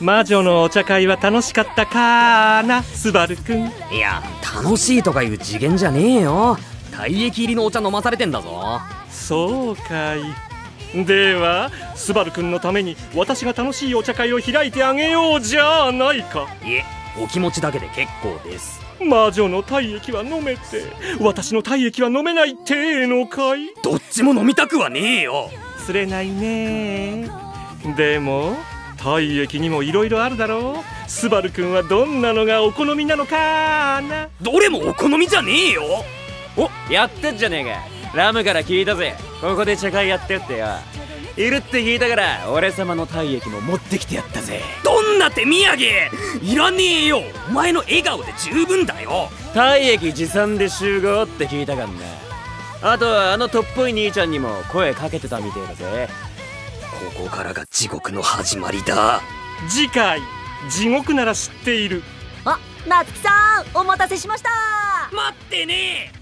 魔女のお茶会は楽しかったかな？スバルくんいや楽しいとかいう次元じゃねえよ。体液入りのお茶飲まされてんだぞ。そうかい。ではスバルくんのために私が楽しいお茶会を開いてあげようじゃないか。いえお気持ちだけで結構です。魔女の体液は飲めて私の体液は飲めないってえのかい？どっちも飲みたくはねえよ。釣れないね。でも体液にも色々あるだろう。スバルくんはどんなのがお好みなのかな。どれもお好みじゃねえよ。おやってんじゃねえか。ラムから聞いたぜ。ここで茶会やってってよ。いるって聞いたから俺様の体液も持ってきてやったぜ。どんな手土産。いらねえよ。お前の笑顔で十分だよ。体液持参で集合って聞いたかんなあとはあのとっぽい兄ちゃんにも声かけてたみてえだぜここからが地獄の始まりだ。次回地獄なら知っている。あ夏木さんお待たせしました。待ってね。え